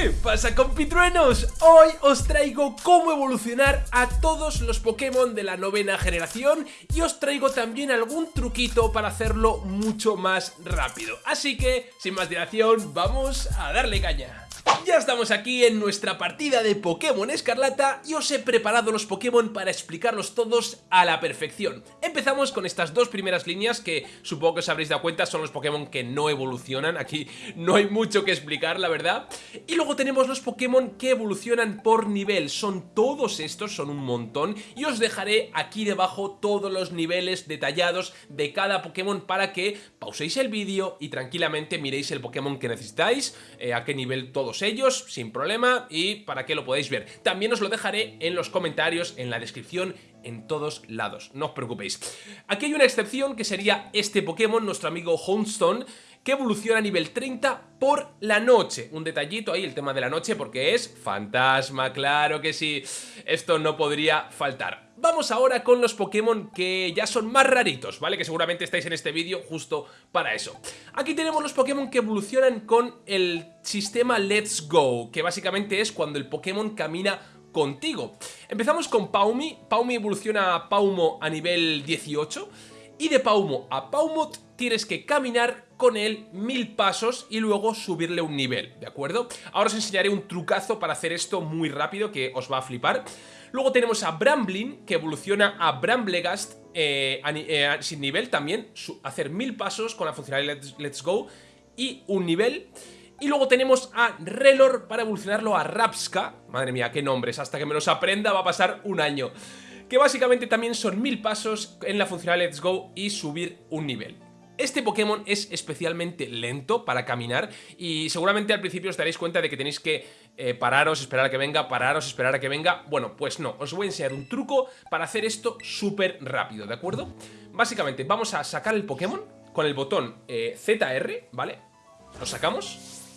¿Qué pasa compitruenos? Hoy os traigo cómo evolucionar a todos los Pokémon de la novena generación y os traigo también algún truquito para hacerlo mucho más rápido. Así que, sin más dilación, vamos a darle caña. Ya estamos aquí en nuestra partida de Pokémon Escarlata y os he preparado los Pokémon para explicarlos todos a la perfección. Empezamos con estas dos primeras líneas que supongo que os habréis dado cuenta son los Pokémon que no evolucionan, aquí no hay mucho que explicar la verdad. Y luego tenemos los Pokémon que evolucionan por nivel, son todos estos, son un montón y os dejaré aquí debajo todos los niveles detallados de cada Pokémon para que pauséis el vídeo y tranquilamente miréis el Pokémon que necesitáis, eh, a qué nivel todos ellos sin problema y para que lo podáis ver. También os lo dejaré en los comentarios, en la descripción, en todos lados, no os preocupéis. Aquí hay una excepción que sería este Pokémon, nuestro amigo Houndstone, que evoluciona a nivel 30 por la noche. Un detallito ahí, el tema de la noche, porque es fantasma, claro que sí. Esto no podría faltar. Vamos ahora con los Pokémon que ya son más raritos, ¿vale? Que seguramente estáis en este vídeo justo para eso. Aquí tenemos los Pokémon que evolucionan con el sistema Let's Go, que básicamente es cuando el Pokémon camina contigo. Empezamos con Paumi, Paumi evoluciona a Paumo a nivel 18 y de Paumo a Paumot tienes que caminar con él mil pasos y luego subirle un nivel, ¿de acuerdo? Ahora os enseñaré un trucazo para hacer esto muy rápido que os va a flipar. Luego tenemos a Bramblin, que evoluciona a Bramblegast eh, eh, sin nivel también, hacer mil pasos con la funcionalidad Let's, Go y un nivel. Y luego tenemos a Relor para evolucionarlo a Rapska. Madre mía, qué nombres, hasta que me los aprenda va a pasar un año. Que básicamente también son mil pasos en la funcionalidad Let's Go y subir un nivel. Este Pokémon es especialmente lento para caminar y seguramente al principio os daréis cuenta de que tenéis que eh, pararos, esperar a que venga, pararos, esperar a que venga. Bueno, pues no, os voy a enseñar un truco para hacer esto súper rápido, ¿de acuerdo? Básicamente vamos a sacar el Pokémon con el botón eh, ZR, ¿vale? Lo sacamos.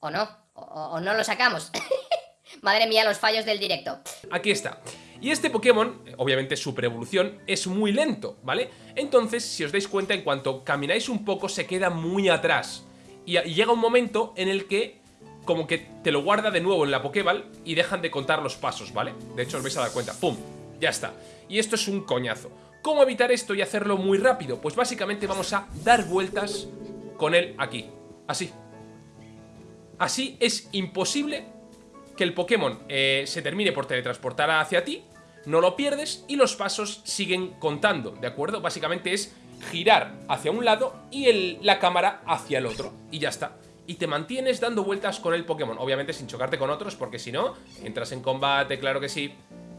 O no, o no lo sacamos. Madre mía, los fallos del directo. Aquí está. Y este Pokémon, obviamente super evolución, es muy lento, ¿vale? Entonces, si os dais cuenta, en cuanto camináis un poco, se queda muy atrás. Y, llega un momento en el que como que te lo guarda de nuevo en la Pokéball y dejan de contar los pasos, ¿vale? De hecho, os vais a dar cuenta. ¡Pum! Ya está. Y esto es un coñazo. ¿Cómo evitar esto y hacerlo muy rápido? Pues básicamente vamos a dar vueltas con él aquí. Así. Así es imposible que el Pokémon eh, se termine por teletransportar hacia ti, no lo pierdes y los pasos siguen contando, ¿de acuerdo? Básicamente es girar hacia un lado y la cámara hacia el otro, y ya está. Y te mantienes dando vueltas con el Pokémon, obviamente sin chocarte con otros, porque si no, entras en combate, claro que sí,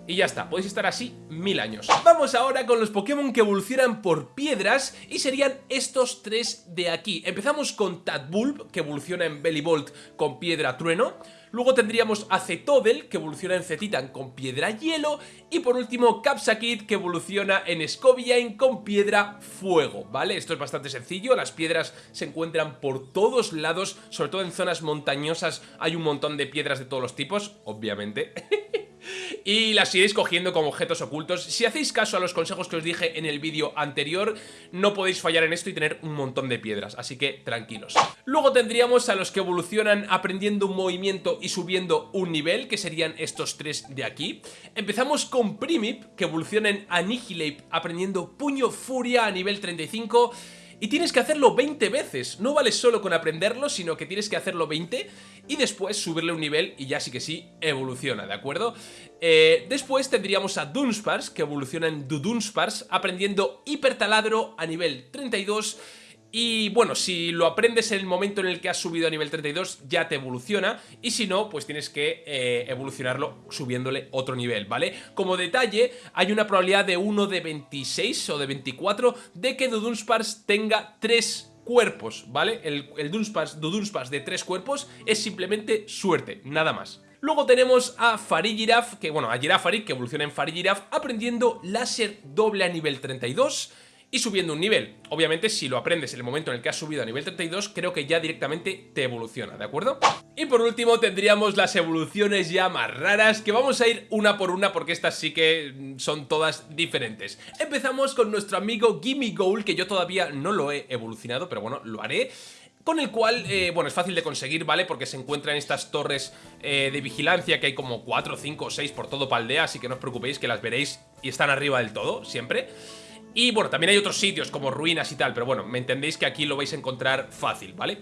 y ya está, podéis estar así mil años. Vamos ahora con los Pokémon que evolucionan por piedras y serían estos tres de aquí. Empezamos con Tadbulb, que evoluciona en Bellibolt con piedra trueno. Luego tendríamos a que evoluciona en Cetitan con piedra hielo. Y por último, Capsakid, que evoluciona en Scoviain con piedra fuego, ¿vale? Esto es bastante sencillo, las piedras se encuentran por todos lados, sobre todo en zonas montañosas hay un montón de piedras de todos los tipos, obviamente. y las iréis cogiendo como objetos ocultos. Si hacéis caso a los consejos que os dije en el vídeo anterior, no podéis fallar en esto y tener un montón de piedras, así que tranquilos. Luego tendríamos a los que evolucionan aprendiendo un movimiento y subiendo un nivel, que serían estos tres de aquí. Empezamos con Primip, que evoluciona en Annihilate aprendiendo Puño Furia a nivel 35 y tienes que hacerlo 20 veces. No vale solo con aprenderlo, sino que tienes que hacerlo 20 y después subirle un nivel y ya sí que sí evoluciona, ¿de acuerdo? Eh, después tendríamos a Dunsparce, que evoluciona en Dudunspars, aprendiendo Hipertaladro a nivel 32 y bueno, si lo aprendes en el momento en el que has subido a nivel 32 ya te evoluciona y si no, pues tienes que eh, evolucionarlo subiéndole otro nivel, ¿vale? Como detalle, hay una probabilidad de 1 de 26 o de 24 de que Dudunsparce tenga 3 cuerpos, ¿vale? El, el Dudunsparce, de 3 cuerpos es simplemente suerte, nada más. Luego tenemos a Farigiraf, que bueno, a Girafari, que evoluciona en Farigiraf, aprendiendo láser doble a nivel 32 y subiendo un nivel. Obviamente si lo aprendes en el momento en el que has subido a nivel 32, creo que ya directamente te evoluciona, ¿de acuerdo? Y por último tendríamos las evoluciones ya más raras, que vamos a ir una por una porque estas sí que son todas diferentes. Empezamos con nuestro amigo Gimme Goal, que yo todavía no lo he evolucionado, pero bueno, lo haré con el cual, eh, bueno, es fácil de conseguir, ¿vale? Porque se encuentra en estas torres eh, de vigilancia que hay como 4, 5 o 6 por todo Paldea, así que no os preocupéis que las veréis y están arriba del todo, siempre. Y bueno, también hay otros sitios como ruinas y tal, pero bueno, me entendéis que aquí lo vais a encontrar fácil, ¿vale?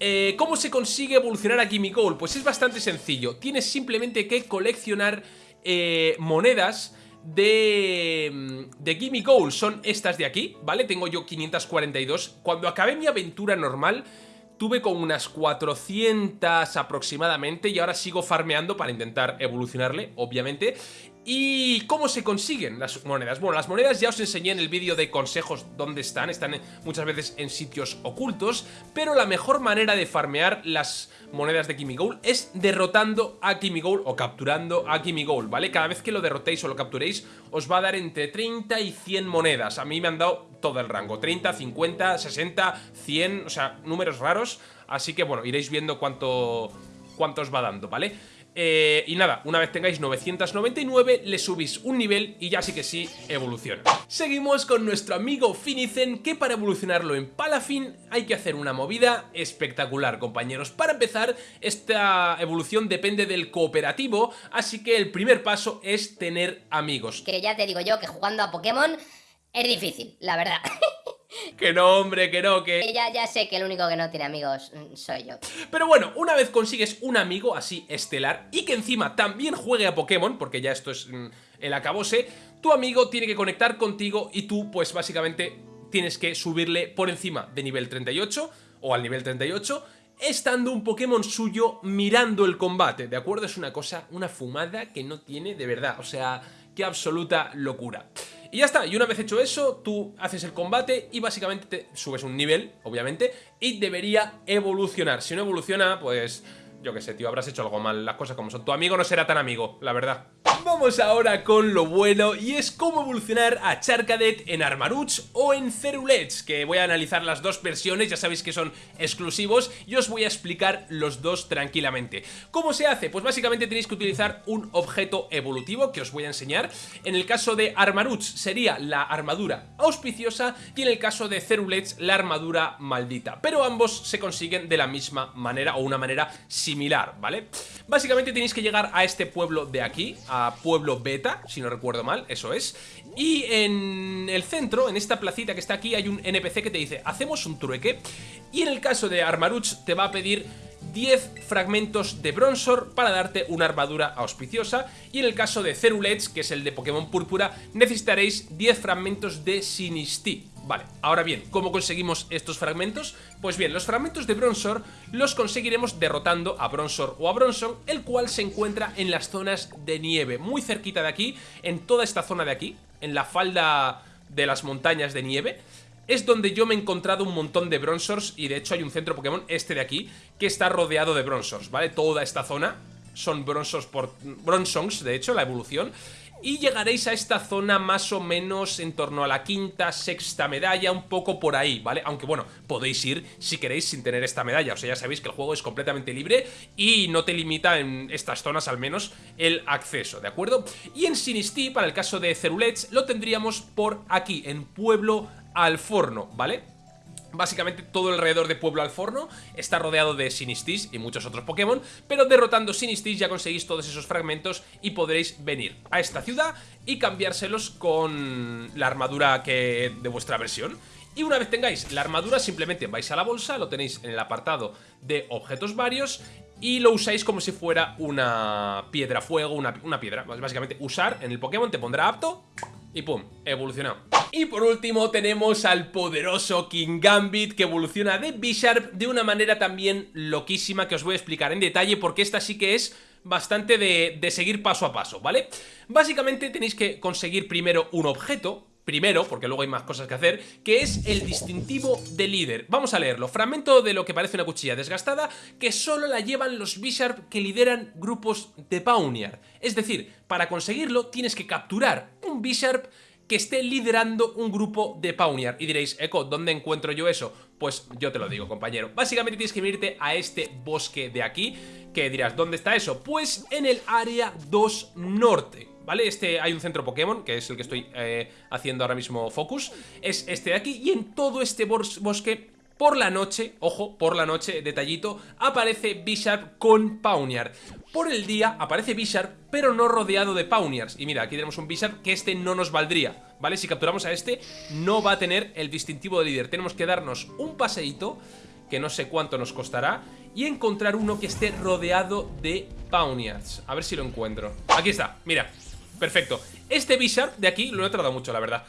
Eh, ¿Cómo se consigue evolucionar a Gimme Gold? Pues es bastante sencillo, tienes simplemente que coleccionar eh, monedas de, de Gimme Gold, son estas de aquí, ¿vale? Tengo yo 542, cuando acabé mi aventura normal tuve con unas 400 aproximadamente y ahora sigo farmeando para intentar evolucionarle, obviamente. ¿Y cómo se consiguen las monedas? Bueno, las monedas ya os enseñé en el vídeo de consejos dónde están, están muchas veces en sitios ocultos, pero la mejor manera de farmear las monedas de Gold es derrotando a Gold o capturando a Gold, ¿vale? Cada vez que lo derrotéis o lo capturéis os va a dar entre 30 y 100 monedas, a mí me han dado todo el rango, 30, 50, 60, 100, o sea, números raros, así que bueno, iréis viendo cuánto, cuánto os va dando, ¿vale? Eh, y nada, una vez tengáis 999, le subís un nivel y ya sí que sí, evoluciona. Seguimos con nuestro amigo Finicen, que para evolucionarlo en Palafin hay que hacer una movida espectacular, compañeros. Para empezar, esta evolución depende del cooperativo, así que el primer paso es tener amigos. Que ya te digo yo que jugando a Pokémon es difícil, la verdad. Que no, hombre, que no, que... Ya, ya sé que el único que no tiene amigos mm, soy yo. Pero bueno, una vez consigues un amigo así estelar y que encima también juegue a Pokémon, porque ya esto es mm, el acabose, tu amigo tiene que conectar contigo y tú, pues básicamente, tienes que subirle por encima de nivel 38 o al nivel 38 estando un Pokémon suyo mirando el combate, ¿de acuerdo? Es una cosa, una fumada que no tiene de verdad, o sea, qué absoluta locura. Y ya está, y una vez hecho eso, tú haces el combate y básicamente te subes un nivel, obviamente, y debería evolucionar. Si no evoluciona, pues yo qué sé, tío, habrás hecho algo mal, las cosas como son. Tu amigo no será tan amigo, la verdad. Vamos ahora con lo bueno y es cómo evolucionar a Charcadet en Armarouch o en Cerulets, que voy a analizar las dos versiones, ya sabéis que son exclusivos y os voy a explicar los dos tranquilamente. ¿Cómo se hace? Pues básicamente tenéis que utilizar un objeto evolutivo que os voy a enseñar. En el caso de Armarouch sería la armadura auspiciosa y en el caso de Cerulets la armadura maldita, pero ambos se consiguen de la misma manera o una manera similar, ¿vale? Básicamente tenéis que llegar a este pueblo de aquí, a Pueblo Beta, si no recuerdo mal, eso es. Y en el centro, en esta placita que está aquí, hay un NPC que te dice, hacemos un trueque. Y en el caso de Armaruch te va a pedir 10 fragmentos de Bronzor para darte una armadura auspiciosa y en el caso de Cerulets, que es el de Pokémon Púrpura, necesitaréis 10 fragmentos de Sinistí. Vale, ahora bien, ¿cómo conseguimos estos fragmentos? Pues bien, los fragmentos de Bronzor los conseguiremos derrotando a Bronzor o a Bronson, el cual se encuentra en las zonas de nieve, muy cerquita de aquí, en toda esta zona de aquí, en la falda de las montañas de nieve, es donde yo me he encontrado un montón de Bronzors y de hecho hay un centro Pokémon, este de aquí, que está rodeado de Bronzors, ¿vale? Toda esta zona son Bronzors por... Bronzons, de hecho, la evolución y llegaréis a esta zona más o menos en torno a la quinta, sexta medalla, un poco por ahí, ¿vale? Aunque bueno, podéis ir si queréis sin tener esta medalla, o sea, ya sabéis que el juego es completamente libre y no te limita en estas zonas al menos el acceso, ¿de acuerdo? Y en Sinistí, para el caso de Cerulets, lo tendríamos por aquí, en Pueblo al Forno, ¿vale? Básicamente todo alrededor de Pueblo al Forno está rodeado de Sinistis y muchos otros Pokémon, pero derrotando Sinistis ya conseguís todos esos fragmentos y podréis venir a esta ciudad y cambiárselos con la armadura que de vuestra versión. Y una vez tengáis la armadura simplemente vais a la bolsa, lo tenéis en el apartado de objetos varios y lo usáis como si fuera una piedra fuego, una, una piedra. Básicamente usar en el Pokémon te pondrá apto y pum, evolucionado. Y por último tenemos al poderoso King Gambit que evoluciona de Bisharp de una manera también loquísima que os voy a explicar en detalle porque esta sí que es bastante de, de seguir paso a paso, ¿vale? Básicamente tenéis que conseguir primero un objeto, primero, porque luego hay más cosas que hacer, que es el distintivo de líder. Vamos a leerlo. Fragmento de lo que parece una cuchilla desgastada que solo la llevan los Bisharp que lideran grupos de Pawniard. Es decir, para conseguirlo tienes que capturar un Bisharp que esté liderando un grupo de Pawniard. Y diréis, Echo, ¿dónde encuentro yo eso? Pues yo te lo digo, compañero. Básicamente tienes que irte a este bosque de aquí, que dirás, ¿dónde está eso? Pues en el área 2 norte. ¿Vale? Este hay un centro Pokémon, que es el que estoy eh, haciendo ahora mismo focus, es este de aquí, y en todo este bosque por la noche, ojo, por la noche, detallito, aparece Bisharp con Pawniard. Por el día aparece Bisharp, pero no rodeado de Pawniards. Y mira, aquí tenemos un Bisharp que este no nos valdría, ¿vale? Si capturamos a este, no va a tener el distintivo de líder. Tenemos que darnos un paseíto, que no sé cuánto nos costará, y encontrar uno que esté rodeado de Pawniards. A ver si lo encuentro. Aquí está, mira, perfecto. Este Bisharp de aquí lo he tratado mucho, la verdad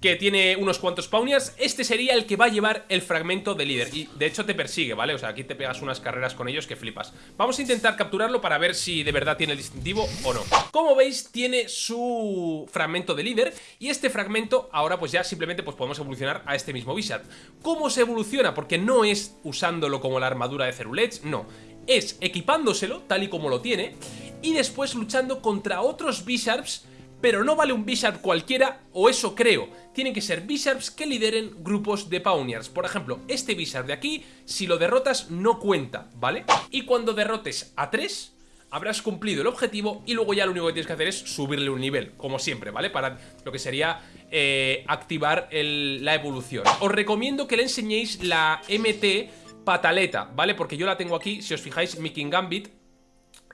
que tiene unos cuantos Pawniards, este sería el que va a llevar el fragmento de líder. Y de hecho te persigue, ¿vale? O sea, aquí te pegas unas carreras con ellos que flipas. Vamos a intentar capturarlo para ver si de verdad tiene el distintivo o no. Como veis, tiene su fragmento de líder y este fragmento ahora pues ya simplemente pues podemos evolucionar a este mismo Wizard. ¿Cómo se evoluciona? Porque no es usándolo como la armadura de Cerulets, no. Es equipándoselo, tal y como lo tiene, y después luchando contra otros Bisharps pero no vale un Bisharp cualquiera, o eso creo. Tienen que ser Bisharps que lideren grupos de Pawniards. Por ejemplo, este Bisharp de aquí, si lo derrotas, no cuenta, ¿vale? Y cuando derrotes a 3, habrás cumplido el objetivo y luego ya lo único que tienes que hacer es subirle un nivel, como siempre, ¿vale? Para lo que sería eh, activar la evolución. Os recomiendo que le enseñéis la MT Pataleta, ¿vale? Porque yo la tengo aquí, si os fijáis, mi King Gambit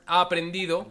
ha aprendido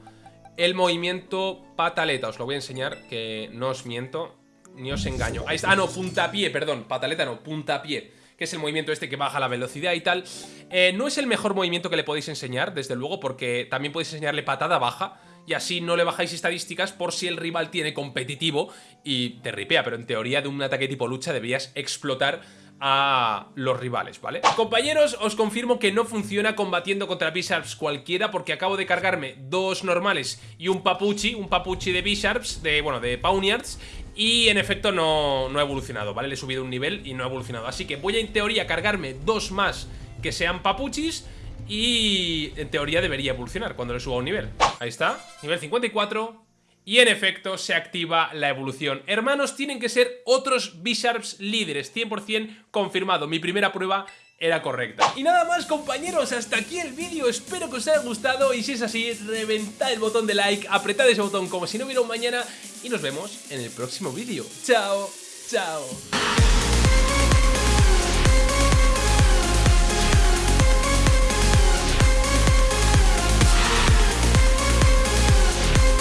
el movimiento pataleta. Os lo voy a enseñar, que no os miento, ni os engaño. Ahí está, ah, no, puntapié, perdón, pataleta no, puntapié, que es el movimiento este que baja la velocidad y tal. Eh, no es el mejor movimiento que le podéis enseñar, desde luego, porque también podéis enseñarle patada baja, y así no le bajáis estadísticas por si el rival tiene competitivo y te ripea, pero en teoría de un ataque tipo lucha deberías explotar a los rivales, ¿vale? Compañeros, os confirmo que no funciona combatiendo contra Bisharps cualquiera porque acabo de cargarme dos normales y un papuchi, un papuchi de Bisharps, de, bueno, de Pawniards y en efecto no, no ha evolucionado, ¿vale? Le he subido un nivel y no ha evolucionado Así que voy a en teoría cargarme dos más que sean papuchis y en teoría debería evolucionar cuando le suba un nivel Ahí está, nivel 54 y en efecto se activa la evolución. Hermanos, tienen que ser otros Bisharps líderes, 100% confirmado. Mi primera prueba era correcta. Y nada más compañeros, hasta aquí el vídeo, espero que os haya gustado y si es así, reventad el botón de like, apretad ese botón como si no hubiera un mañana y nos vemos en el próximo vídeo. Chao, chao.